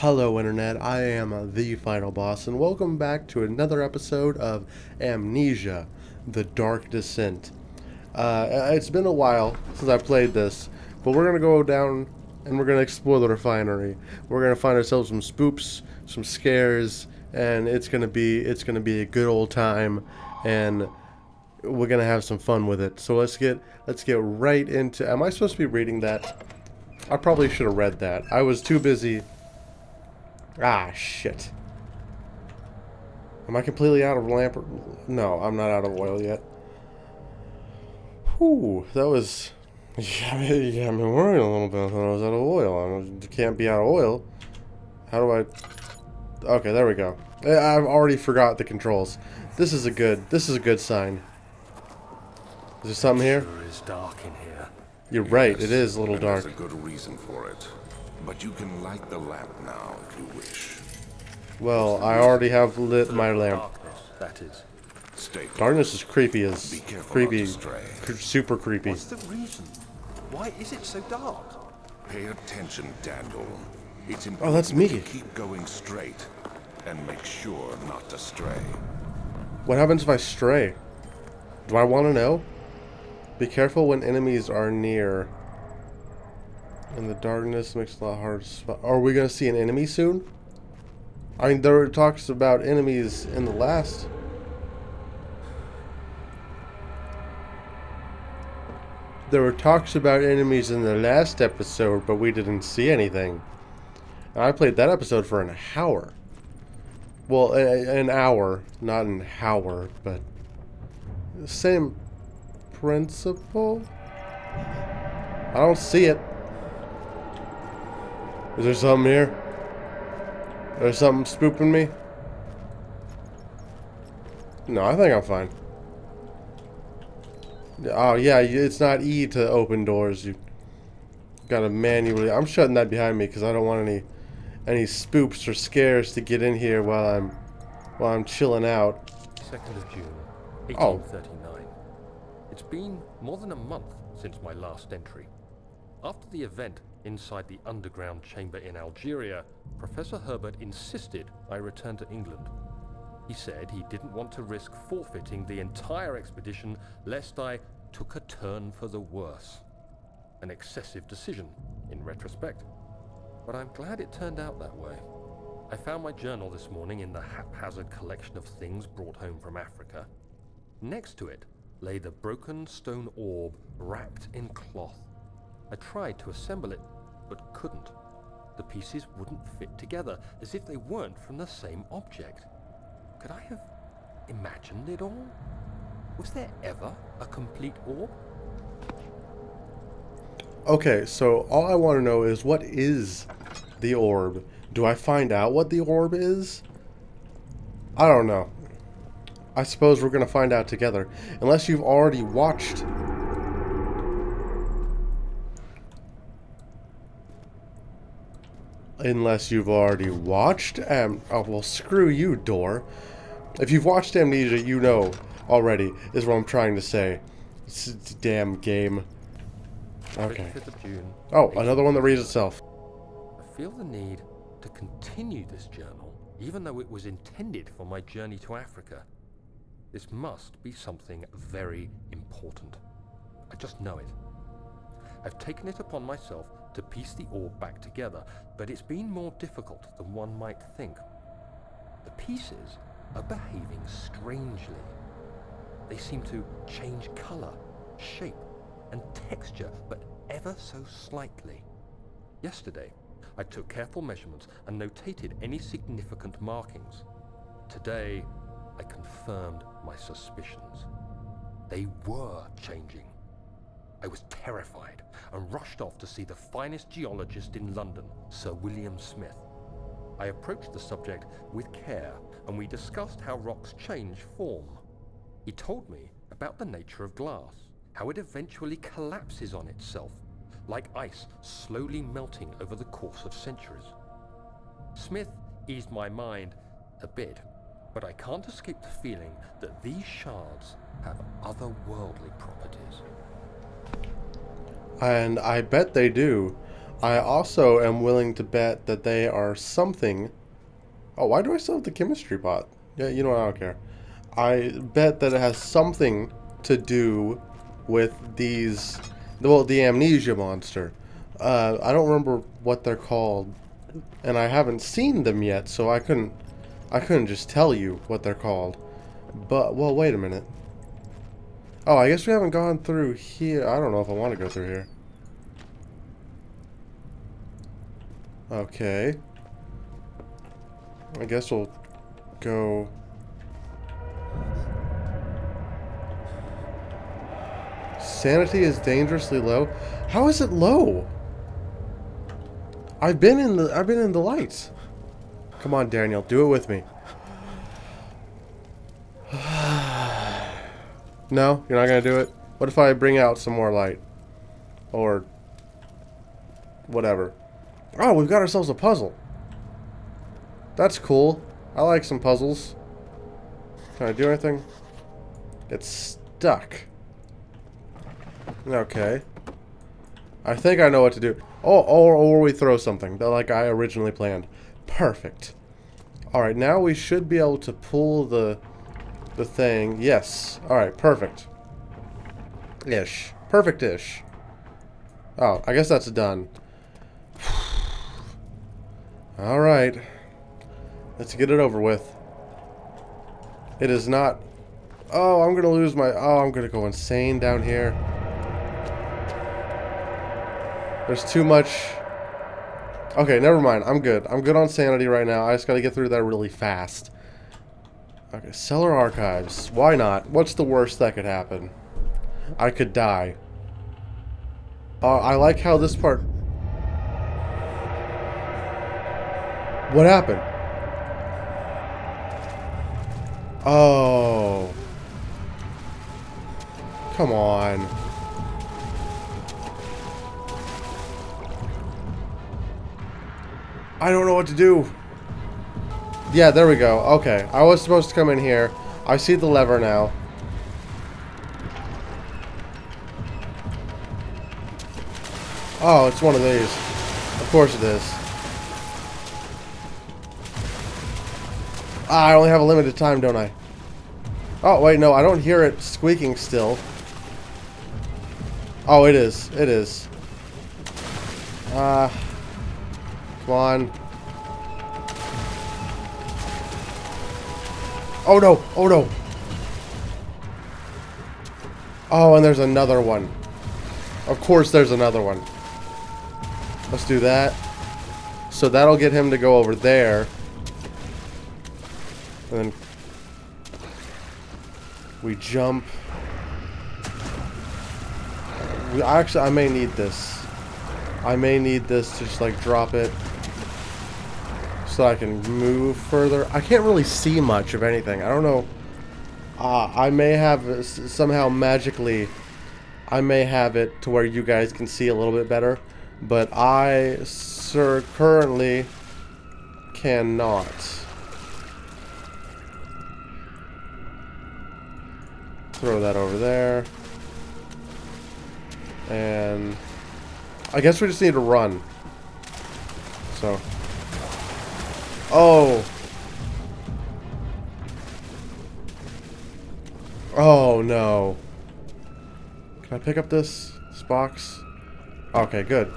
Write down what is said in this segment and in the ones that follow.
Hello Internet, I am the Final Boss and welcome back to another episode of Amnesia, The Dark Descent. Uh, it's been a while since I played this, but we're going to go down and we're going to explore the refinery. We're going to find ourselves some spoops, some scares, and it's going to be it's going to be a good old time and we're going to have some fun with it. So let's get let's get right into Am I supposed to be reading that? I probably should have read that. I was too busy Ah, shit. Am I completely out of lamp? No, I'm not out of oil yet. Whew, that was... Yeah, yeah, I'm worrying a little bit. I thought I was out of oil. I can't be out of oil. How do I... Okay, there we go. I've already forgot the controls. This is a good... This is a good sign. Is there something here? Sure is dark in here. You're right. It is a little dark. There's a good reason for it. But you can light the lamp now if you wish. Well, I already have lit my lamp. Darkness, that is. Stay Darkness is creepy as creepy, not to stray. cr- super creepy. What's the reason? Why is it so dark? Pay attention, Daniel. It's oh, important Oh, that's me. you keep going straight and make sure not to stray. What happens if I stray? Do I want to know? Be careful when enemies are near. And the darkness makes it a lot harder to spot. Are we going to see an enemy soon? I mean, there were talks about enemies in the last. There were talks about enemies in the last episode, but we didn't see anything. And I played that episode for an hour. Well, a, an hour, not an hour, but same principle. I don't see it. Is there something here? There's something spooping me? No, I think I'm fine. Oh yeah, it's not E to open doors. You gotta manually. I'm shutting that behind me because I don't want any any spoops or scares to get in here while I'm while I'm chilling out. 2nd of June, Oh. 1839. It's been more than a month since my last entry. After the event inside the underground chamber in Algeria, Professor Herbert insisted I return to England. He said he didn't want to risk forfeiting the entire expedition lest I took a turn for the worse. An excessive decision, in retrospect. But I'm glad it turned out that way. I found my journal this morning in the haphazard collection of things brought home from Africa. Next to it lay the broken stone orb wrapped in cloth. I tried to assemble it, but couldn't. The pieces wouldn't fit together, as if they weren't from the same object. Could I have imagined it all? Was there ever a complete orb? Okay, so all I want to know is what is the orb? Do I find out what the orb is? I don't know. I suppose we're going to find out together. Unless you've already watched. Unless you've already watched Am... Oh, well, screw you, door. If you've watched Amnesia, you know already, is what I'm trying to say. It's a damn game. Okay. 25th of June. Oh, another one that reads itself. I feel the need to continue this journal, even though it was intended for my journey to Africa. This must be something very important. I just know it. I've taken it upon myself to piece the orb back together, but it's been more difficult than one might think. The pieces are behaving strangely. They seem to change color, shape, and texture, but ever so slightly. Yesterday, I took careful measurements and notated any significant markings. Today, I confirmed my suspicions. They were changing. I was terrified and rushed off to see the finest geologist in London, Sir William Smith. I approached the subject with care and we discussed how rocks change form. He told me about the nature of glass, how it eventually collapses on itself, like ice slowly melting over the course of centuries. Smith eased my mind a bit, but I can't escape the feeling that these shards have otherworldly properties. And I bet they do. I also am willing to bet that they are something. Oh, why do I still have the chemistry pot? Yeah, you know what? I don't care. I bet that it has something to do with these. Well, the amnesia monster. Uh, I don't remember what they're called, and I haven't seen them yet, so I couldn't. I couldn't just tell you what they're called. But well, wait a minute. Oh, I guess we haven't gone through here. I don't know if I want to go through here. Okay. I guess we'll go... Sanity is dangerously low. How is it low? I've been in the I've been in the lights. Come on, Daniel, do it with me. no, you're not gonna do it. What if I bring out some more light, or whatever? Oh, we've got ourselves a puzzle. That's cool. I like some puzzles. Can I do anything? It's stuck. Okay. I think I know what to do. Oh, or, or we throw something, like I originally planned. Perfect. Alright, now we should be able to pull the the thing. Yes. Alright, perfect. Ish. Perfect-ish. Oh, I guess that's done. Alright. Let's get it over with. It is not... Oh, I'm going to lose my... Oh, I'm going to go insane down here. There's too much... Okay, never mind. I'm good. I'm good on sanity right now. I just got to get through that really fast. Okay, cellar archives. Why not? What's the worst that could happen? I could die. Uh, I like how this part What happened? Oh. Come on. I don't know what to do. Yeah, there we go. Okay. I was supposed to come in here. I see the lever now. Oh, it's one of these. Of course it is. Ah, I only have a limited time, don't I? Oh, wait, no, I don't hear it squeaking still. Oh, it is. It is. Ah. Uh, come on. Oh, no. Oh, no. Oh, and there's another one. Of course there's another one. Let's do that. So that'll get him to go over there. And then we jump. We, actually, I may need this. I may need this to just like drop it so I can move further. I can't really see much of anything. I don't know. Uh, I may have somehow magically, I may have it to where you guys can see a little bit better, but I, sir, currently cannot. Throw that over there. And I guess we just need to run. So. Oh. Oh, no. Can I pick up this, this box? Okay, good.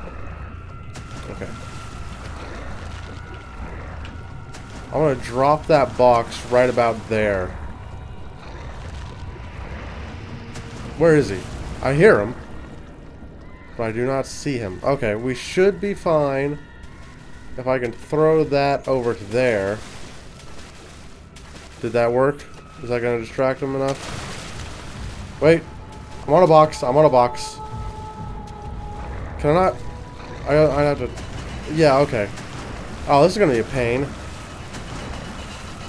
Okay. I'm to drop that box right about there. Where is he? I hear him. But I do not see him. Okay, we should be fine. If I can throw that over to there. Did that work? Is that going to distract him enough? Wait. I'm on a box. I'm on a box. Can I not? I, I have to... Yeah, okay. Oh, this is going to be a pain.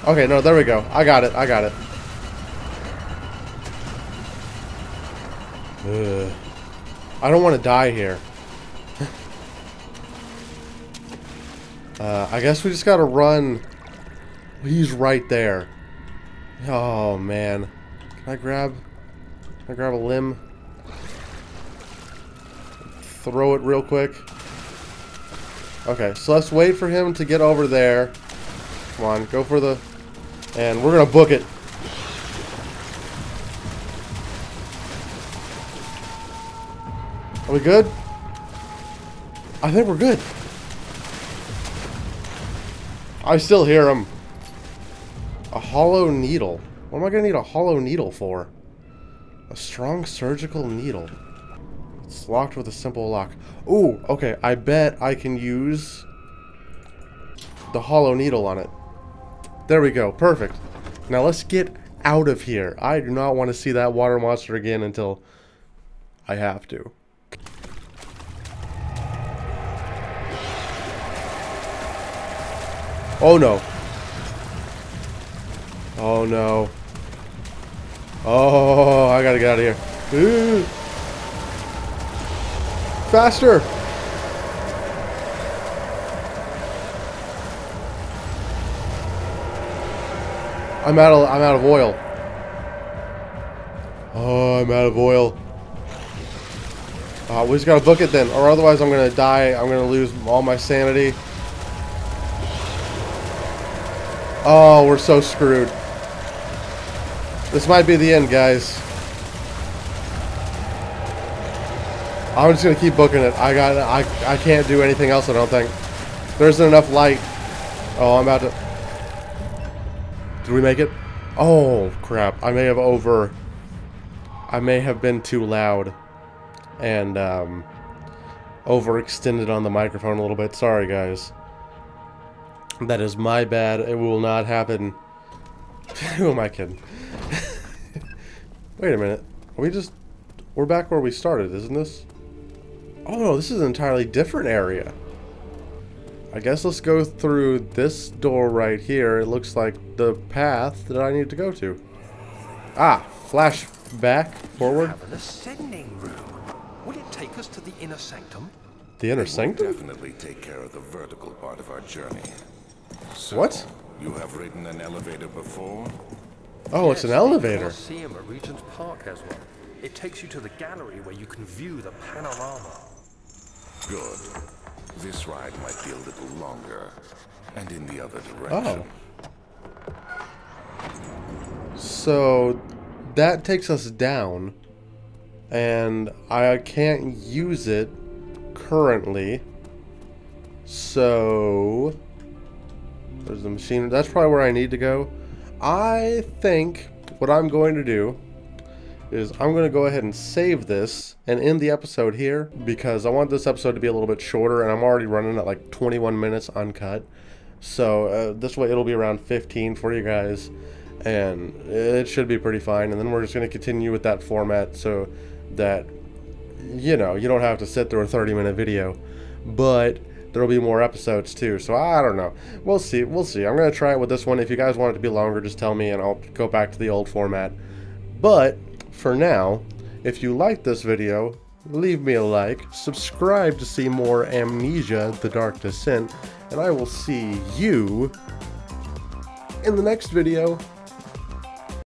Okay, no, there we go. I got it. I got it. Ugh. I don't want to die here. uh, I guess we just gotta run. He's right there. Oh, man. Can I grab... Can I grab a limb? Throw it real quick. Okay, so let's wait for him to get over there. Come on, go for the... And we're to book it. We good? I think we're good. I still hear him. A hollow needle. What am I going to need a hollow needle for? A strong surgical needle. It's locked with a simple lock. Ooh, okay. I bet I can use the hollow needle on it. There we go. Perfect. Now let's get out of here. I do not want to see that water monster again until I have to. Oh no. Oh no. Oh, I gotta get out of here. Faster! I'm out of I'm out of oil. Oh, I'm out of oil. Uh, we just gotta book it then, or otherwise I'm gonna die. I'm gonna lose all my sanity. Oh, we're so screwed. This might be the end, guys. I'm just gonna keep booking it. I got I I can't do anything else. I don't think. There isn't enough light. Oh, I'm about to. Did we make it? Oh crap! I may have over. I may have been too loud, and um, overextended on the microphone a little bit. Sorry, guys. That is my bad. It will not happen. Who am I kidding? Wait a minute. Are we just... We're back where we started, isn't this? Oh no, this is an entirely different area. I guess let's go through this door right here. It looks like the path that I need to go to. Ah, flash back, forward. Have an ascending room. Will it take us to the inner sanctum? The inner sanctum? definitely take care of the vertical part of our journey. So, What? You have ridden an elevator before? Oh, it's an elevator. Colosseum at Regent's Park has one. It takes you to the gallery where you can view the panorama. Good. This ride might be a little longer. And in the other Oh. direction. So that takes us down, and I can't use it currently. So there's the machine. That's probably where I need to go. I think what I'm going to do is I'm going to go ahead and save this and end the episode here because I want this episode to be a little bit shorter and I'm already running at like 21 minutes uncut. So uh, this way it'll be around 15 for you guys and it should be pretty fine. And then we're just going to continue with that format so that, you know, you don't have to sit through a 30 minute video. But there'll be more episodes too. So I don't know. We'll see. We'll see. I'm going to try it with this one. If you guys want it to be longer, just tell me and I'll go back to the old format. But for now, if you like this video, leave me a like, subscribe to see more Amnesia The Dark Descent, and I will see you in the next video.